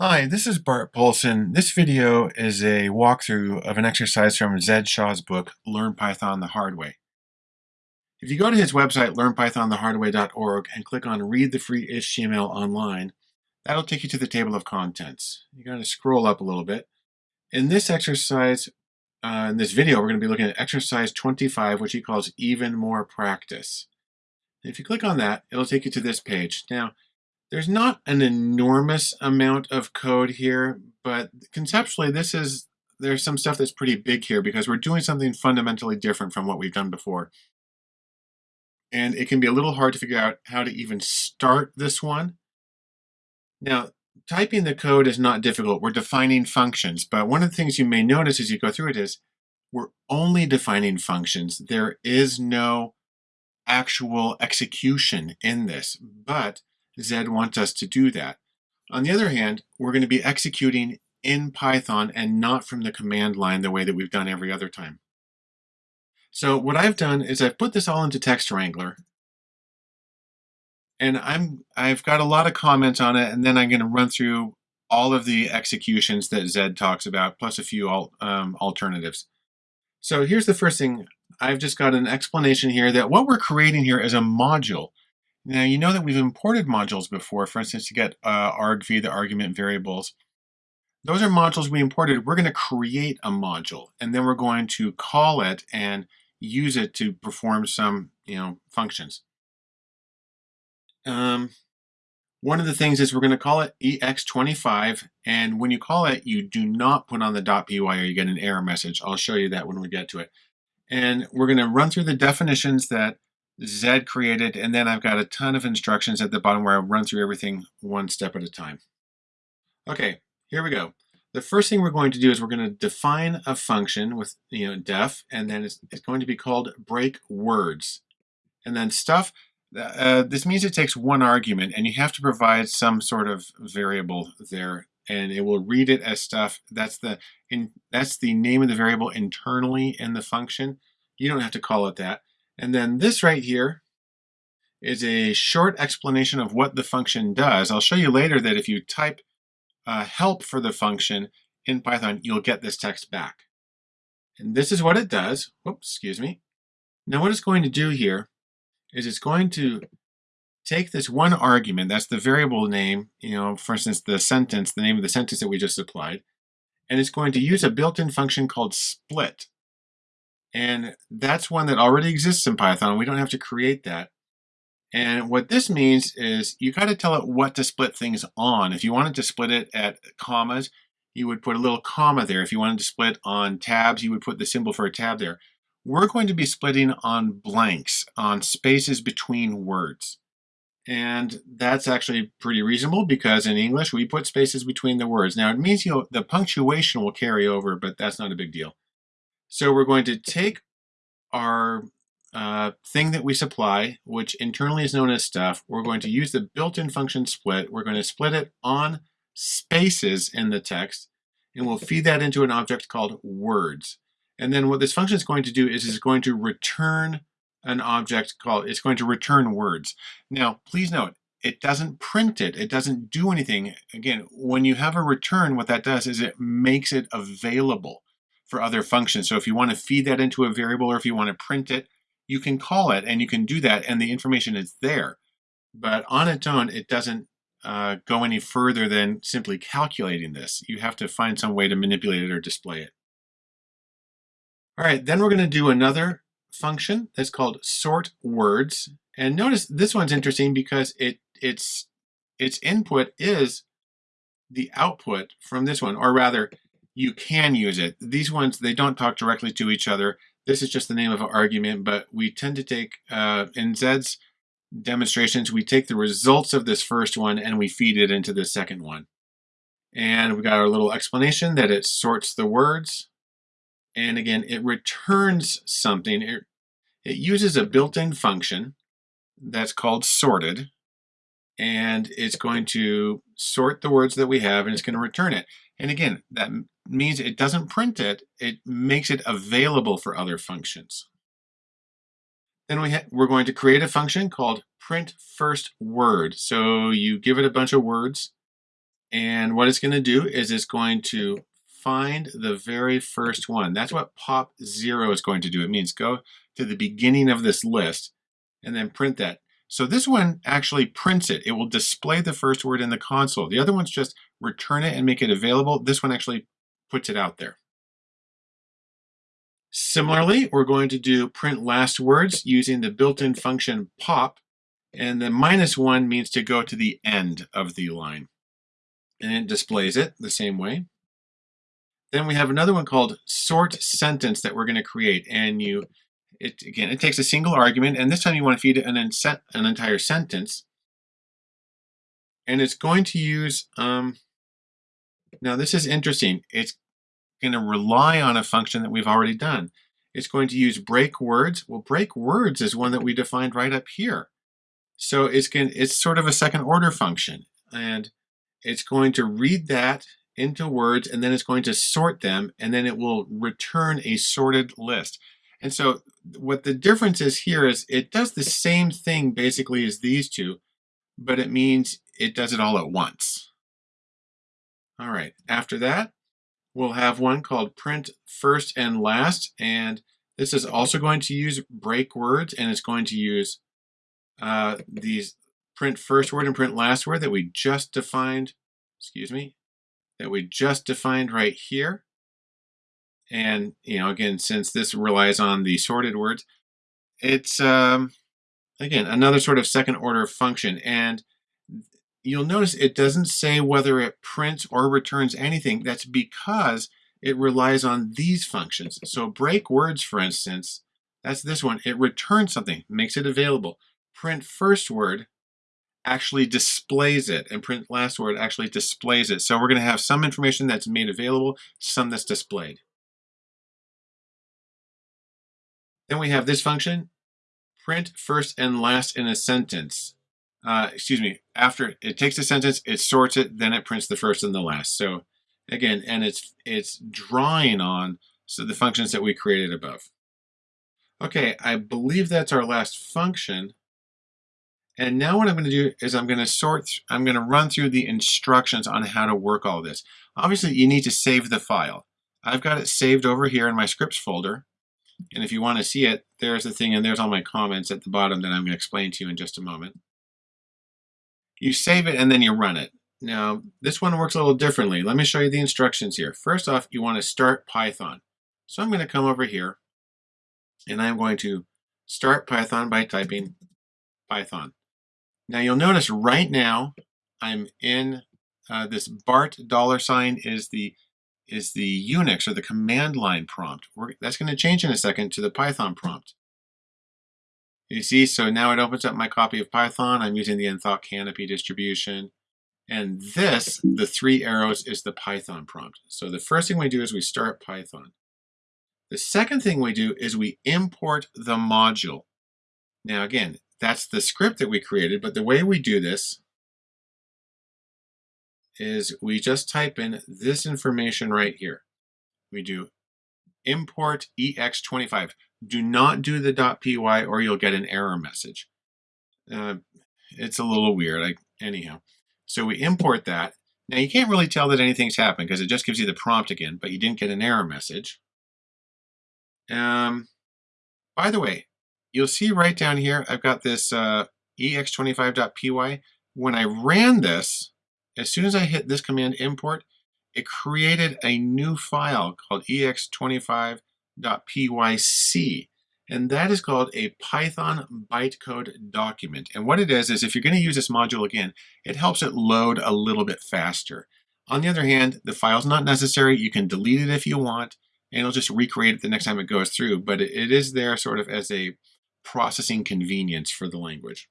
Hi, this is Bart Poulson. This video is a walkthrough of an exercise from Zed Shaw's book, Learn Python the Hard Way. If you go to his website, learnpythonthehardway.org, and click on Read the Free HTML Online, that'll take you to the table of contents. You're going to scroll up a little bit. In this exercise, uh, in this video, we're going to be looking at exercise 25, which he calls Even More Practice. If you click on that, it'll take you to this page. Now, there's not an enormous amount of code here, but conceptually this is, there's some stuff that's pretty big here because we're doing something fundamentally different from what we've done before. And it can be a little hard to figure out how to even start this one. Now, typing the code is not difficult. We're defining functions, but one of the things you may notice as you go through it is we're only defining functions. There is no actual execution in this, but Zed wants us to do that. On the other hand, we're going to be executing in Python and not from the command line the way that we've done every other time. So what I've done is I've put this all into Text Wrangler. And I'm, I've got a lot of comments on it, and then I'm going to run through all of the executions that Zed talks about, plus a few al um, alternatives. So here's the first thing. I've just got an explanation here that what we're creating here is a module. Now you know that we've imported modules before, for instance, to get uh, argv, the argument variables. Those are modules we imported. We're going to create a module, and then we're going to call it and use it to perform some, you know, functions. Um, one of the things is we're going to call it ex25, and when you call it, you do not put on the .py or you get an error message. I'll show you that when we get to it. And we're going to run through the definitions that Zed created, and then I've got a ton of instructions at the bottom where I run through everything one step at a time. Okay, here we go. The first thing we're going to do is we're going to define a function with you know def, and then it's, it's going to be called break words. And then stuff, uh, this means it takes one argument, and you have to provide some sort of variable there, and it will read it as stuff. That's the in, that's the name of the variable internally in the function. You don't have to call it that. And then this right here is a short explanation of what the function does. I'll show you later that if you type uh, help for the function in Python, you'll get this text back. And this is what it does. Oops, excuse me. Now what it's going to do here is it's going to take this one argument, that's the variable name, you know, for instance, the sentence, the name of the sentence that we just applied, and it's going to use a built-in function called split. And that's one that already exists in Python. We don't have to create that. And what this means is you got to tell it what to split things on. If you wanted to split it at commas, you would put a little comma there. If you wanted to split on tabs, you would put the symbol for a tab there. We're going to be splitting on blanks, on spaces between words. And that's actually pretty reasonable because in English we put spaces between the words. Now it means the punctuation will carry over, but that's not a big deal. So we're going to take our uh, thing that we supply, which internally is known as stuff. We're going to use the built-in function split. We're going to split it on spaces in the text, and we'll feed that into an object called words. And then what this function is going to do is it's going to return an object called, it's going to return words. Now, please note, it doesn't print it. It doesn't do anything. Again, when you have a return, what that does is it makes it available for other functions. So if you want to feed that into a variable or if you want to print it, you can call it and you can do that and the information is there. But on its own, it doesn't uh, go any further than simply calculating this. You have to find some way to manipulate it or display it. All right, then we're going to do another function that's called sort words. And notice this one's interesting because it its its input is the output from this one, or rather, you can use it. These ones, they don't talk directly to each other. This is just the name of an argument, but we tend to take, uh, in Zed's demonstrations, we take the results of this first one and we feed it into the second one. And we got our little explanation that it sorts the words. And again, it returns something. It, it uses a built-in function that's called sorted. And it's going to sort the words that we have and it's going to return it. And again, that means it doesn't print it, it makes it available for other functions. Then we we're going to create a function called print first word. So you give it a bunch of words And what it's going to do is it's going to find the very first one. That's what pop zero is going to do. It means go to the beginning of this list and then print that. So this one actually prints it. It will display the first word in the console. The other one's just return it and make it available. This one actually puts it out there. Similarly, we're going to do print last words using the built-in function pop, and the minus one means to go to the end of the line. And it displays it the same way. Then we have another one called sort sentence that we're going to create, and you it again, it takes a single argument, and this time you want to feed it an, an entire sentence. And it's going to use, um, now this is interesting. It's going to rely on a function that we've already done. It's going to use break words. Well, break words is one that we defined right up here. So it's going it's sort of a second order function. And it's going to read that into words and then it's going to sort them and then it will return a sorted list. And so what the difference is here is it does the same thing basically as these two, but it means it does it all at once. All right, after that, we'll have one called print first and last, and this is also going to use break words, and it's going to use uh, these print first word and print last word that we just defined, excuse me, that we just defined right here. And, you know, again, since this relies on the sorted words, it's, um, again, another sort of second order function. And you'll notice it doesn't say whether it prints or returns anything. That's because it relies on these functions. So break words, for instance, that's this one. It returns something, makes it available. Print first word actually displays it, and print last word actually displays it. So we're going to have some information that's made available, some that's displayed. Then we have this function, print first and last in a sentence. Uh, excuse me, after it takes a sentence, it sorts it, then it prints the first and the last. So again, and it's it's drawing on so the functions that we created above. Okay, I believe that's our last function. And now what I'm going to do is I'm going to sort, I'm going to run through the instructions on how to work all this. Obviously, you need to save the file. I've got it saved over here in my scripts folder. And if you want to see it, there's the thing, and there's all my comments at the bottom that I'm going to explain to you in just a moment. You save it and then you run it. Now, this one works a little differently. Let me show you the instructions here. First off, you want to start Python. So I'm going to come over here, and I'm going to start Python by typing Python. Now you'll notice right now I'm in uh, this BART dollar sign is the is the Unix or the command line prompt. We're, that's going to change in a second to the Python prompt. You see, so now it opens up my copy of Python. I'm using the Enthought Canopy distribution. And this, the three arrows, is the Python prompt. So the first thing we do is we start Python. The second thing we do is we import the module. Now again, that's the script that we created, but the way we do this is we just type in this information right here. We do import ex25. Do not do the .py or you'll get an error message. Uh, it's a little weird, like anyhow. So we import that. Now you can't really tell that anything's happened because it just gives you the prompt again, but you didn't get an error message. Um, by the way, you'll see right down here, I've got this uh, ex25.py. When I ran this, as soon as I hit this command import, it created a new file called ex25.pyc. And that is called a Python bytecode document. And what it is, is if you're going to use this module again, it helps it load a little bit faster. On the other hand, the file's not necessary. You can delete it if you want, and it'll just recreate it the next time it goes through. But it is there sort of as a processing convenience for the language.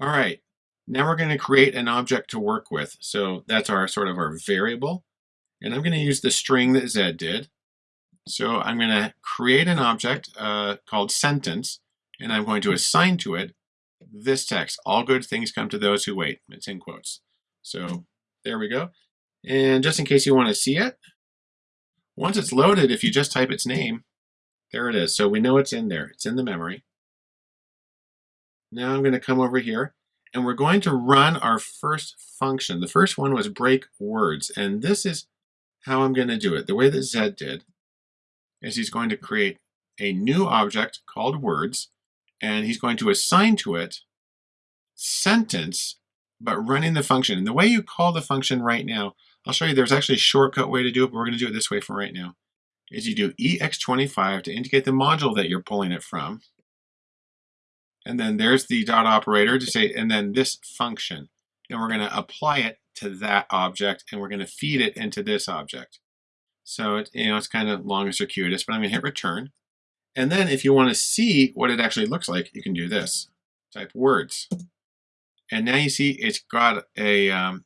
All right, now we're going to create an object to work with. So that's our sort of our variable. And I'm going to use the string that Zed did. So I'm going to create an object uh, called sentence, and I'm going to assign to it this text. All good things come to those who wait. It's in quotes. So there we go. And just in case you want to see it, once it's loaded, if you just type its name, there it is. So we know it's in there. It's in the memory. Now I'm going to come over here and we're going to run our first function. The first one was break words, and this is how I'm going to do it. The way that Zed did is he's going to create a new object called words, and he's going to assign to it sentence, but running the function. And the way you call the function right now, I'll show you there's actually a shortcut way to do it, but we're going to do it this way for right now, is you do ex25 to indicate the module that you're pulling it from. And then there's the dot operator to say, and then this function. And we're going to apply it to that object, and we're going to feed it into this object. So it, you know, it's kind of long and circuitous, but I'm going to hit return. And then if you want to see what it actually looks like, you can do this. Type words. And now you see it's got a, um,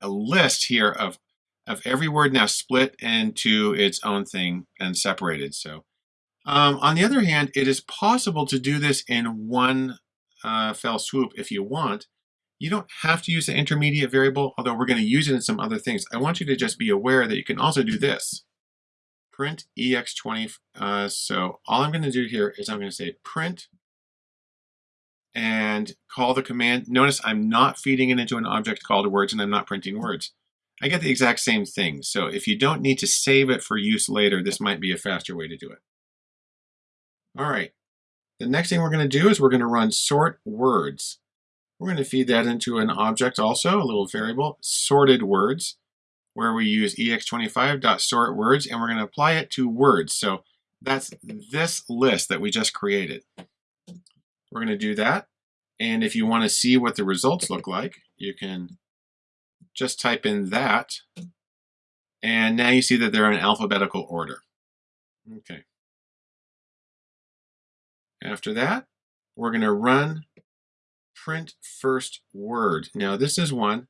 a list here of, of every word now split into its own thing and separated. So um, on the other hand, it is possible to do this in one uh, fell swoop if you want. You don't have to use the intermediate variable, although we're going to use it in some other things. I want you to just be aware that you can also do this. Print ex20. Uh, so all I'm going to do here is I'm going to say print and call the command. Notice I'm not feeding it into an object called words and I'm not printing words. I get the exact same thing. So if you don't need to save it for use later, this might be a faster way to do it. All right. The next thing we're going to do is we're going to run sort words. We're going to feed that into an object also, a little variable, sorted words, where we use ex25.sort words, and we're going to apply it to words. So that's this list that we just created. We're going to do that. And if you want to see what the results look like, you can just type in that. And now you see that they're in alphabetical order. Okay. After that, we're going to run print first word. Now this is one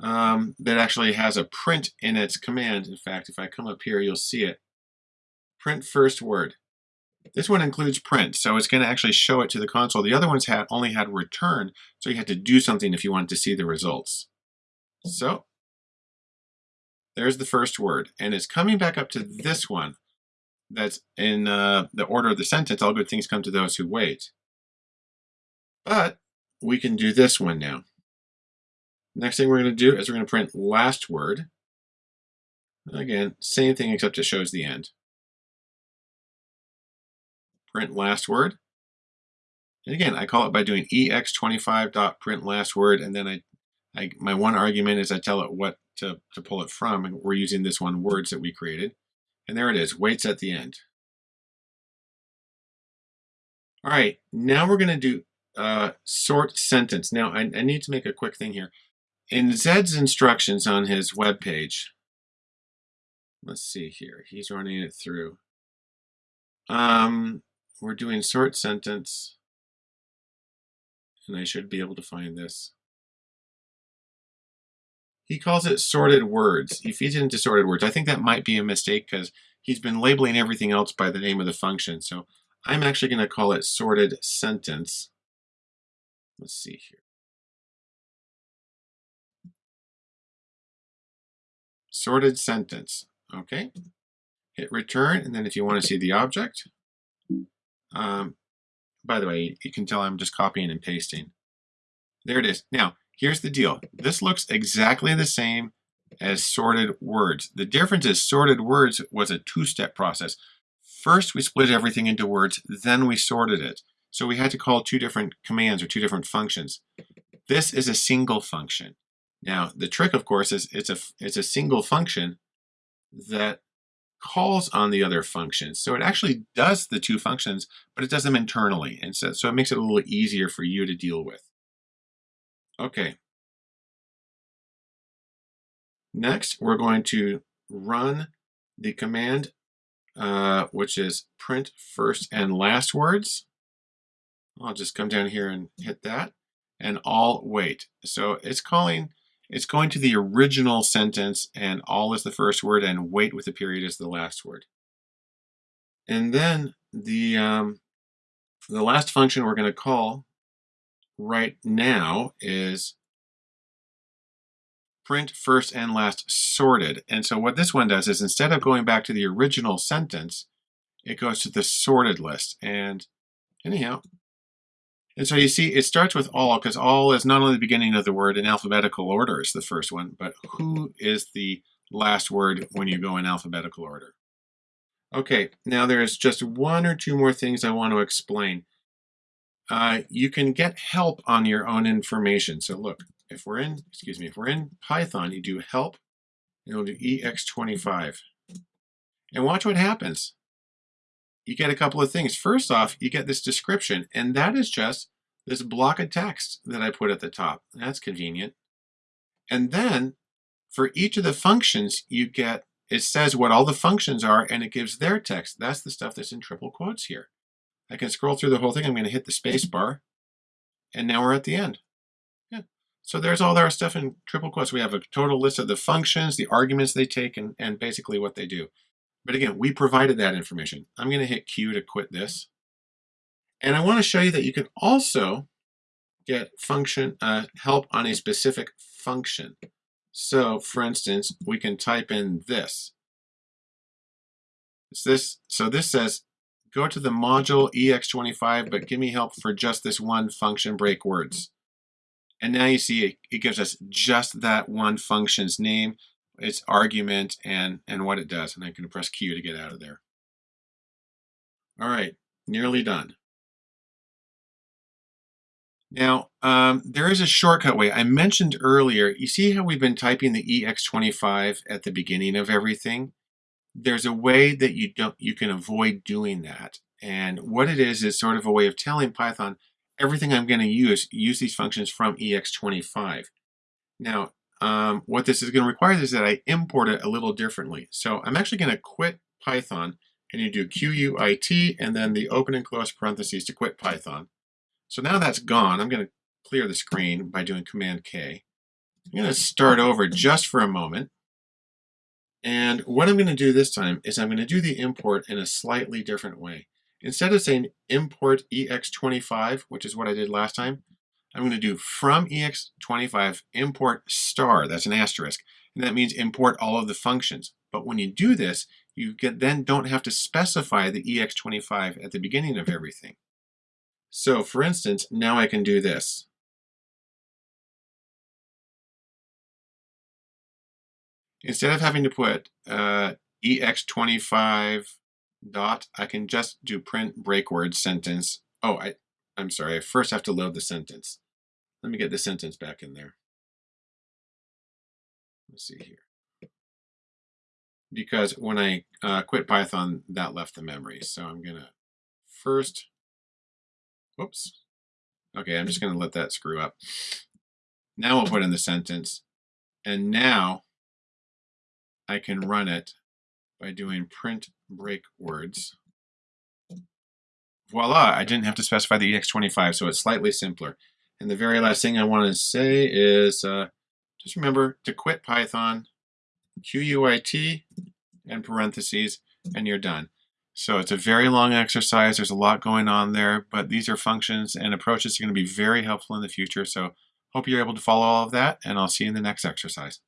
um, that actually has a print in its command. In fact, if I come up here, you'll see it. Print first word. This one includes print, so it's going to actually show it to the console. The other ones had only had return, so you had to do something if you wanted to see the results. So there's the first word, and it's coming back up to this one that's in uh, the order of the sentence, all good things come to those who wait. But we can do this one now. Next thing we're going to do is we're going to print last word. Again, same thing except it shows the end print last word. And again, I call it by doing ex25.print last word, and then I, I, my one argument is I tell it what to, to pull it from, and we're using this one words that we created. And there it is, waits at the end. All right, now we're going to do uh, sort sentence. Now, I, I need to make a quick thing here. In Zed's instructions on his web page, let's see here, he's running it through. Um, we're doing sort sentence, and I should be able to find this. He calls it sorted words. He feeds it into sorted words. I think that might be a mistake because he's been labeling everything else by the name of the function. So I'm actually going to call it sorted sentence. Let's see here. Sorted sentence. Okay. Hit return, and then if you want to see the object, um, by the way, you can tell I'm just copying and pasting. There it is. Now, here's the deal. This looks exactly the same as sorted words. The difference is sorted words was a two-step process. First, we split everything into words, then we sorted it. So we had to call two different commands or two different functions. This is a single function. Now, the trick, of course, is it's a, it's a single function that calls on the other functions. So it actually does the two functions, but it does them internally. And so, so it makes it a little easier for you to deal with. Okay. Next, we're going to run the command, uh, which is print first and last words. I'll just come down here and hit that and all wait. So it's calling it's going to the original sentence and all is the first word and wait with the period is the last word. And then the, um, the last function we're going to call right now is print first and last sorted. And so what this one does is instead of going back to the original sentence, it goes to the sorted list. And anyhow, And so you see, it starts with all because all is not only the beginning of the word in alphabetical order is the first one, but who is the last word when you go in alphabetical order. Okay, now there's just one or two more things I want to explain. Uh, you can get help on your own information. So look, if we're in, excuse me, if we're in Python, you do help, and we'll do ex25. And watch what happens you get a couple of things. First off, you get this description, and that is just this block of text that I put at the top. That's convenient. And then for each of the functions, you get, it says what all the functions are, and it gives their text. That's the stuff that's in triple quotes here. I can scroll through the whole thing. I'm going to hit the space bar, and now we're at the end. Yeah. So there's all our stuff in triple quotes. We have a total list of the functions, the arguments they take, and, and basically what they do. But again, we provided that information. I'm going to hit Q to quit this. And I want to show you that you can also get function uh, help on a specific function. So for instance, we can type in this. It's this. So this says, go to the module EX25, but give me help for just this one function break words. And now you see it, it gives us just that one function's name its argument and, and what it does. And I'm going to press Q to get out of there. All right, nearly done. Now, um, there is a shortcut way. I mentioned earlier, you see how we've been typing the EX25 at the beginning of everything? There's a way that you don't you can avoid doing that. And what it is is sort of a way of telling Python everything I'm going to use, use these functions from EX25. Now, um, what this is going to require is that I import it a little differently. So I'm actually going to quit Python and you do QUIT and then the open and close parentheses to quit Python. So now that's gone. I'm going to clear the screen by doing Command K. I'm going to start over just for a moment. And what I'm going to do this time is I'm going to do the import in a slightly different way. Instead of saying import ex25, which is what I did last time, I'm going to do from ex25 import star, that's an asterisk, and that means import all of the functions. But when you do this, you get, then don't have to specify the ex25 at the beginning of everything. So for instance, now I can do this. Instead of having to put uh, ex25 dot, I can just do print break word sentence. Oh, I, I'm sorry, I first have to load the sentence. Let me get the sentence back in there. Let's see here. Because when I uh, quit Python, that left the memory. So I'm to first, whoops. Okay, I'm just to let that screw up. Now we'll put in the sentence. And now I can run it by doing print break words voila, I didn't have to specify the EX25, so it's slightly simpler. And the very last thing I want to say is uh, just remember to quit Python, QUIT, and parentheses, and you're done. So it's a very long exercise. There's a lot going on there, but these are functions and approaches are going to be very helpful in the future. So hope you're able to follow all of that, and I'll see you in the next exercise.